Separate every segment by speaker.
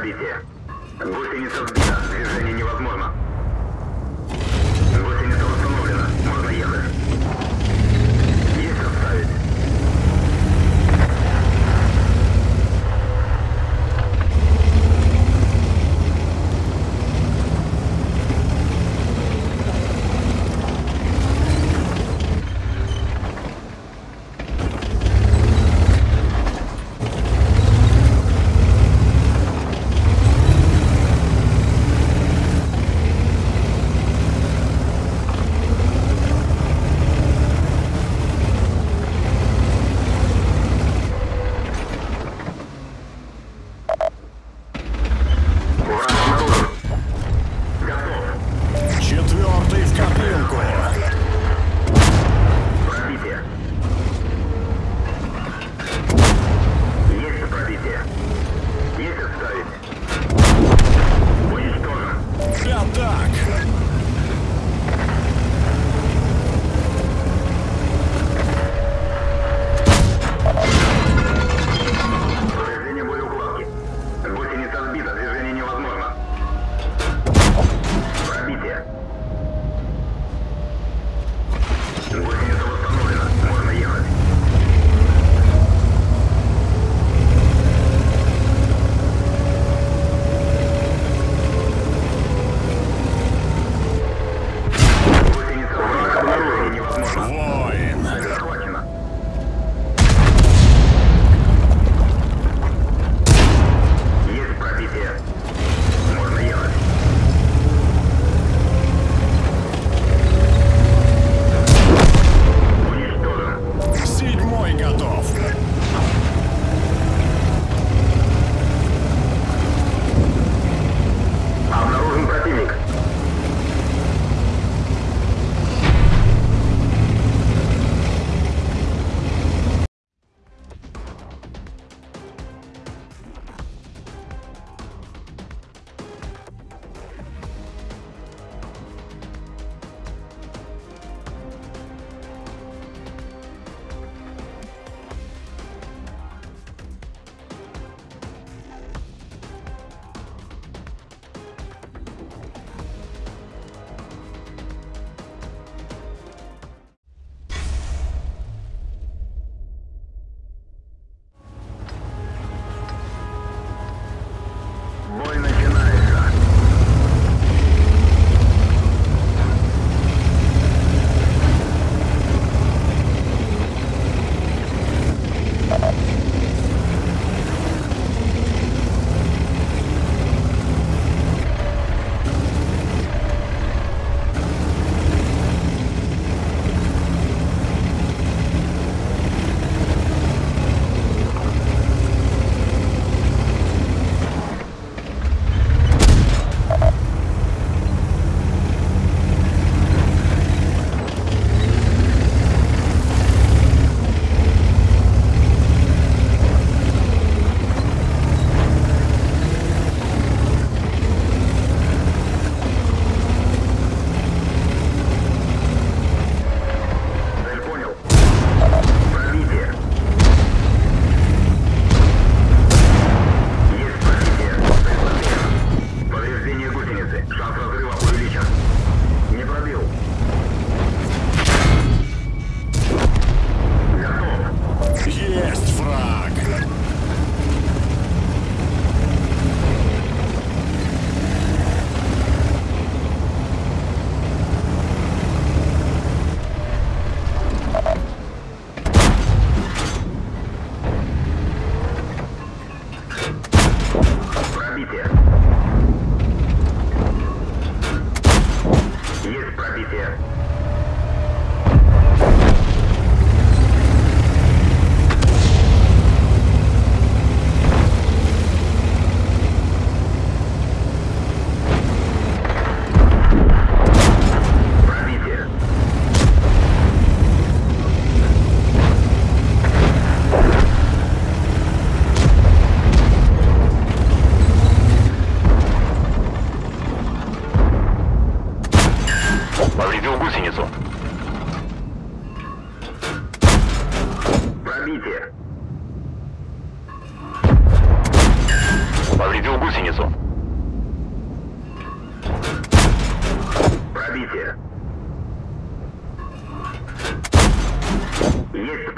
Speaker 1: Пробитие. Гусеница сбита. Движение невозможно.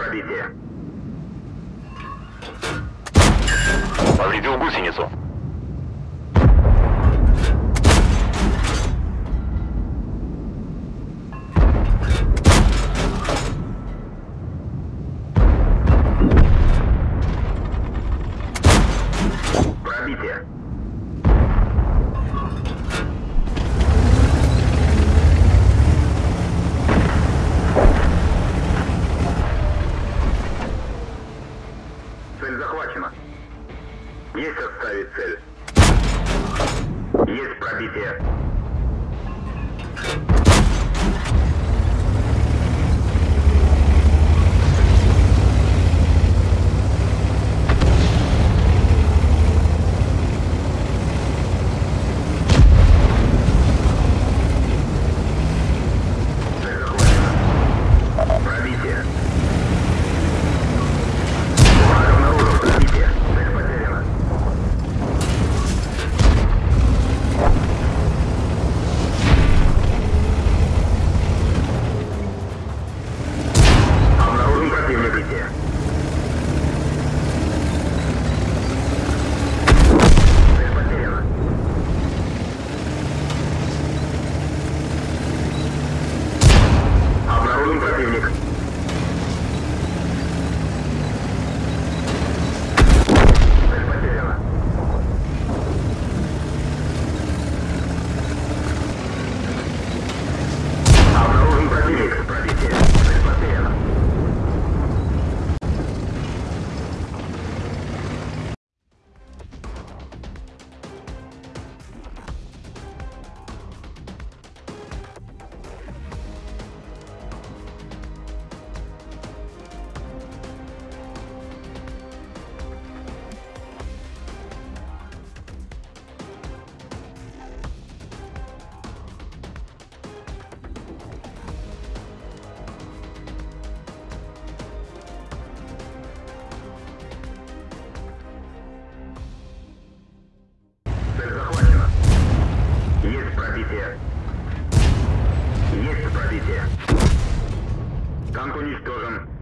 Speaker 1: пробитие. Повредил гусеницу. Есть оставить цель. Есть пробитие. Танк уничтожен.